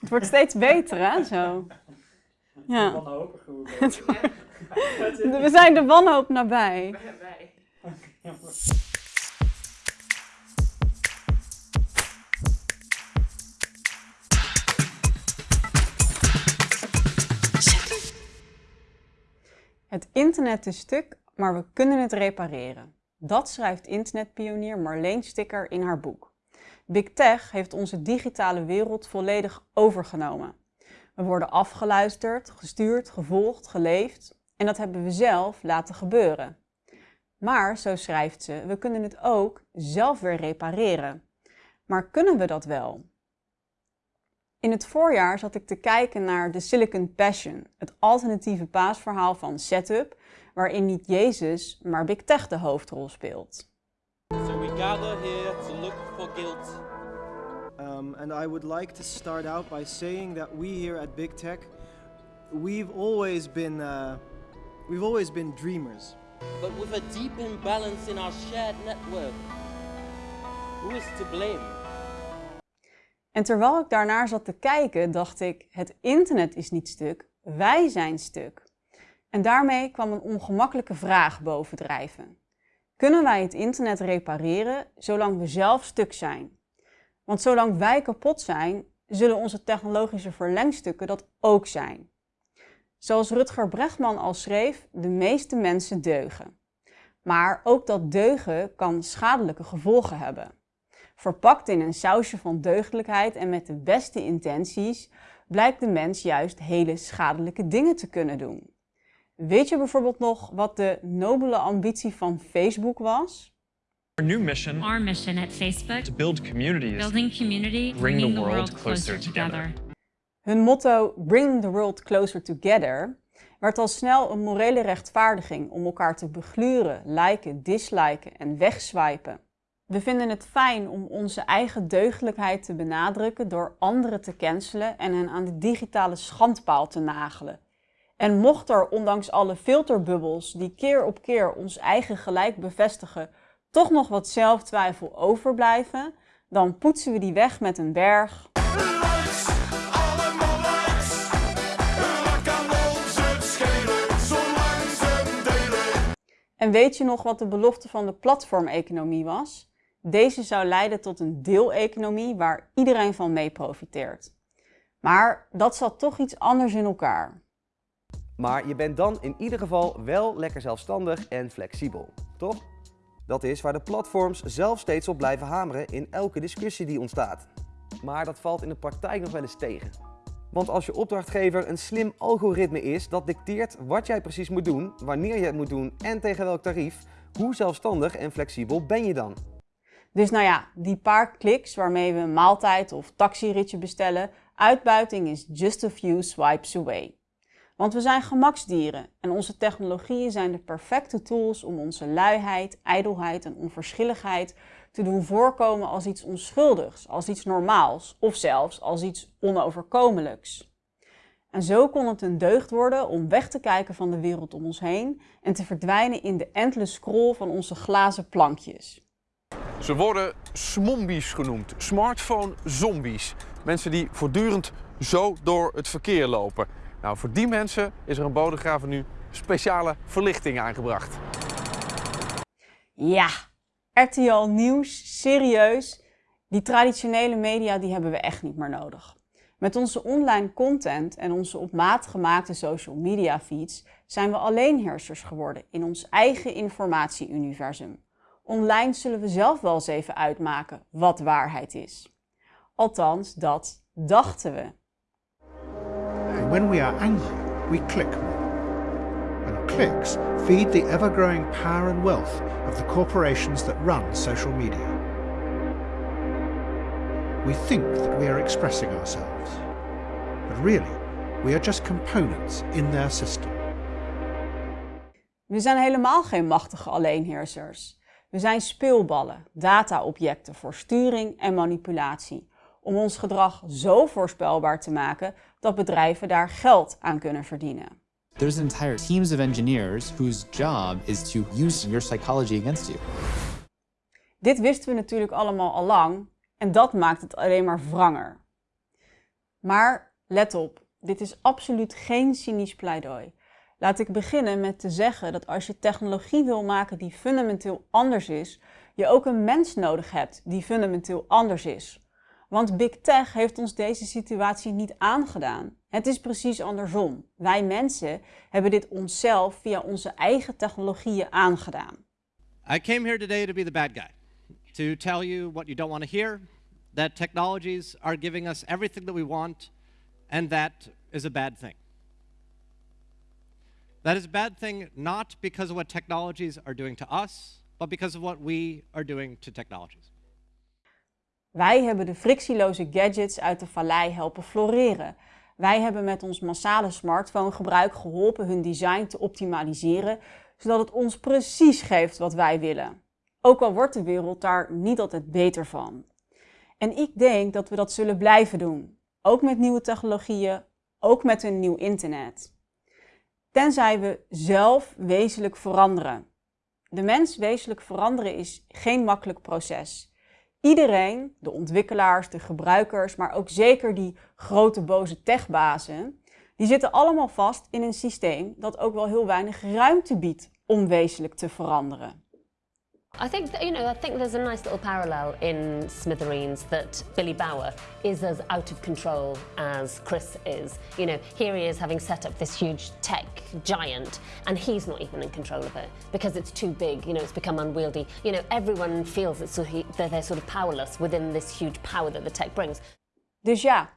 Het wordt steeds beter, hè, zo. Ja. We zijn de wanhoop nabij. Wij. Het internet is stuk, maar we kunnen het repareren. Dat schrijft internetpionier Marleen Sticker in haar boek. Big Tech heeft onze digitale wereld volledig overgenomen. We worden afgeluisterd, gestuurd, gevolgd, geleefd en dat hebben we zelf laten gebeuren. Maar, zo schrijft ze, we kunnen het ook zelf weer repareren. Maar kunnen we dat wel? In het voorjaar zat ik te kijken naar The Silicon Passion, het alternatieve paasverhaal van Setup, waarin niet Jezus, maar Big Tech de hoofdrol speelt. Gather here to look for guilt. Um, and I would like to start out by saying that we here at Big Tech, we've always been, uh, we've always been dreamers. But with a deep imbalance in our shared network. Who is to blame? En terwijl ik daarnaar zat te kijken, dacht ik: het internet is niet stuk, wij zijn stuk. En daarmee kwam een ongemakkelijke vraag bovendrijven. Kunnen wij het internet repareren zolang we zelf stuk zijn? Want zolang wij kapot zijn, zullen onze technologische verlengstukken dat ook zijn. Zoals Rutger Bregman al schreef, de meeste mensen deugen. Maar ook dat deugen kan schadelijke gevolgen hebben. Verpakt in een sausje van deugdelijkheid en met de beste intenties, blijkt de mens juist hele schadelijke dingen te kunnen doen. Weet je bijvoorbeeld nog wat de nobele ambitie van Facebook was? Our new mission Our mission at Facebook, to build communities. building community, bringing the world closer together. Hun motto Bring the World Closer Together werd al snel een morele rechtvaardiging om elkaar te begluren, liken, disliken en wegswipen. We vinden het fijn om onze eigen deugdelijkheid te benadrukken door anderen te cancelen en hen aan de digitale schandpaal te nagelen. En mocht er, ondanks alle filterbubbels die keer op keer ons eigen gelijk bevestigen, toch nog wat zelftwijfel overblijven, dan poetsen we die weg met een berg. Likes, likes. Schelen? En weet je nog wat de belofte van de platformeconomie was? Deze zou leiden tot een deeleconomie waar iedereen van mee profiteert. Maar dat zat toch iets anders in elkaar. Maar je bent dan in ieder geval wel lekker zelfstandig en flexibel, toch? Dat is waar de platforms zelf steeds op blijven hameren in elke discussie die ontstaat. Maar dat valt in de praktijk nog wel eens tegen. Want als je opdrachtgever een slim algoritme is dat dicteert wat jij precies moet doen, wanneer je het moet doen en tegen welk tarief, hoe zelfstandig en flexibel ben je dan? Dus nou ja, die paar kliks waarmee we een maaltijd of taxiritje bestellen, uitbuiting is just a few swipes away. Want we zijn gemaksdieren en onze technologieën zijn de perfecte tools om onze luiheid, ijdelheid en onverschilligheid te doen voorkomen als iets onschuldigs, als iets normaals of zelfs als iets onoverkomelijks. En zo kon het een deugd worden om weg te kijken van de wereld om ons heen en te verdwijnen in de endless scroll van onze glazen plankjes. Ze worden smombies genoemd, smartphone zombies. Mensen die voortdurend zo door het verkeer lopen. Nou, voor die mensen is er een Bodegraven nu speciale verlichting aangebracht. Ja, RTL Nieuws, serieus. Die traditionele media die hebben we echt niet meer nodig. Met onze online content en onze op maat gemaakte social media feeds zijn we alleenheersers geworden in ons eigen informatieuniversum. Online zullen we zelf wel eens even uitmaken wat waarheid is. Althans, dat dachten we. And when we are angry, we click more. And clicks feed the ever growing power and wealth of the corporations that run social media. We think that we are expressing ourselves, but really, we are just components in their system. We zijn helemaal geen machtige alleenheersers. We zijn speelballen, dataobjecten voor sturing en manipulatie. Om ons gedrag zo voorspelbaar te maken dat bedrijven daar geld aan kunnen verdienen. There's entire teams of engineers whose job is to use your psychology against you. Dit wisten we natuurlijk allemaal al lang en dat maakt het alleen maar wranger. Maar let op, dit is absoluut geen cynisch pleidooi. Laat ik beginnen met te zeggen dat als je technologie wil maken die fundamenteel anders is, je ook een mens nodig hebt die fundamenteel anders is. Want Big Tech heeft ons deze situatie niet aangedaan. Het is precies andersom. Wij mensen hebben dit onszelf via onze eigen technologieën aangedaan. I came here today to be the bad guy, to tell you what you don't want to hear, that technologies are giving us everything that we want, and that is a bad thing. That is a bad thing not because of what technologies are doing to us, but because of what we are doing to technologies. Wij hebben de frictieloze gadgets uit de vallei helpen floreren. Wij hebben met ons massale smartphonegebruik geholpen hun design te optimaliseren, zodat het ons precies geeft wat wij willen. Ook al wordt de wereld daar niet altijd beter van. En ik denk dat we dat zullen blijven doen. Ook met nieuwe technologieën, ook met een nieuw internet. Tenzij we zelf wezenlijk veranderen. De mens wezenlijk veranderen is geen makkelijk proces. Iedereen, de ontwikkelaars, de gebruikers, maar ook zeker die grote boze techbazen, die zitten allemaal vast in een systeem dat ook wel heel weinig ruimte biedt om wezenlijk te veranderen. I think that, you know, I think there's a nice little parallel in Smithereens that Billy Bauer is as out of control as Chris is. You know, here he is having set up this huge tech giant and he's not even in control of it because it's too big, you know, it's become unwieldy. You know, everyone feels that, so he, they're sort of powerless within this huge power that the tech brings. Dus ja,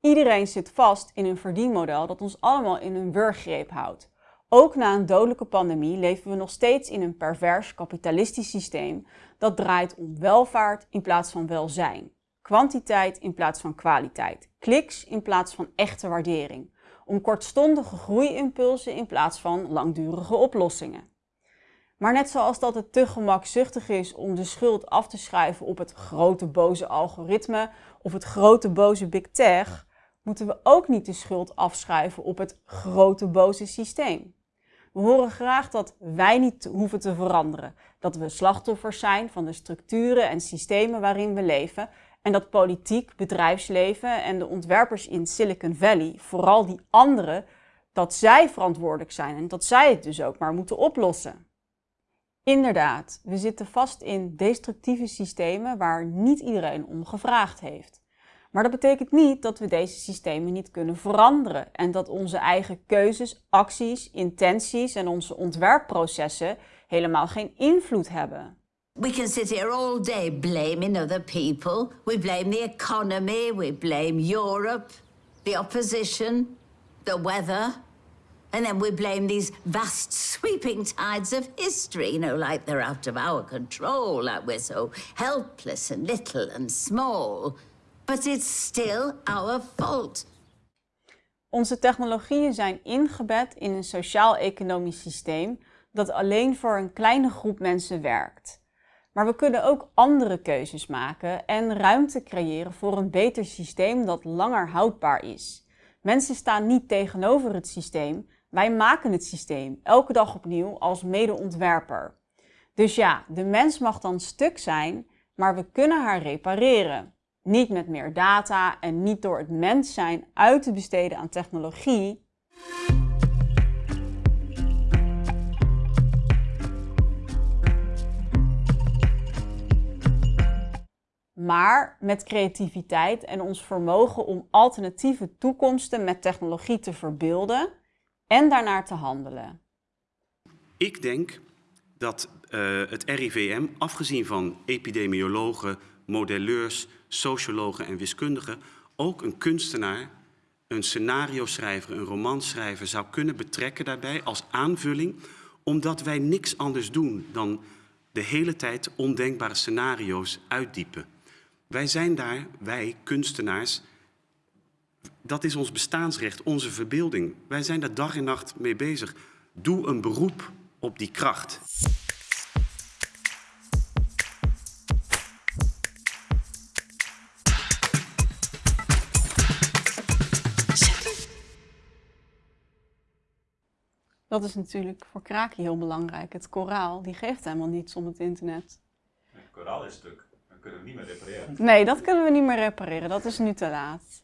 iedereen zit vast in een verdienmodel dat ons allemaal in een wurggreep houdt. Ook na een dodelijke pandemie leven we nog steeds in een pervers kapitalistisch systeem dat draait om welvaart in plaats van welzijn, kwantiteit in plaats van kwaliteit, kliks in plaats van echte waardering, om kortstondige groeiimpulsen in plaats van langdurige oplossingen. Maar net zoals dat het te gemakzuchtig is om de schuld af te schuiven op het grote boze algoritme of het grote boze big tech, moeten we ook niet de schuld afschuiven op het grote boze systeem. We horen graag dat wij niet hoeven te veranderen, dat we slachtoffers zijn van de structuren en systemen waarin we leven en dat politiek, bedrijfsleven en de ontwerpers in Silicon Valley, vooral die anderen, dat zij verantwoordelijk zijn en dat zij het dus ook maar moeten oplossen. Inderdaad, we zitten vast in destructieve systemen waar niet iedereen om gevraagd heeft. Maar dat betekent niet dat we deze systemen niet kunnen veranderen en dat onze eigen keuzes, acties, intenties en onze ontwerpprocessen helemaal geen invloed hebben. We can sit here all day blaming other people. We blame the economy, we blame Europe, the opposition, the weather. And then we blame these vast sweeping tides of history, you know, like they're out of our control, like we're so helpless and little and small. But it's still our fault. Onze technologieën zijn ingebed in een sociaal-economisch systeem dat alleen voor een kleine groep mensen werkt. Maar we kunnen ook andere keuzes maken en ruimte creëren voor een beter systeem dat langer houdbaar is. Mensen staan niet tegenover het systeem, wij maken het systeem elke dag opnieuw als medeontwerper. Dus ja, de mens mag dan stuk zijn, maar we kunnen haar repareren. Niet met meer data en niet door het mens zijn uit te besteden aan technologie. Maar met creativiteit en ons vermogen om alternatieve toekomsten met technologie te verbeelden en daarnaar te handelen. Ik denk dat uh, het RIVM, afgezien van epidemiologen, modelleurs, sociologen en wiskundigen ook een kunstenaar, een scenario-schrijver, een romanschrijver zou kunnen betrekken daarbij als aanvulling, omdat wij niks anders doen dan de hele tijd ondenkbare scenario's uitdiepen. Wij zijn daar, wij kunstenaars, dat is ons bestaansrecht, onze verbeelding. Wij zijn daar dag en nacht mee bezig. Doe een beroep op die kracht. Dat is natuurlijk voor Kraki heel belangrijk. Het koraal, die geeft helemaal niets om het internet. Het koraal is stuk. Kunnen we niet meer repareren. Nee, dat kunnen we niet meer repareren. Dat is nu te laat.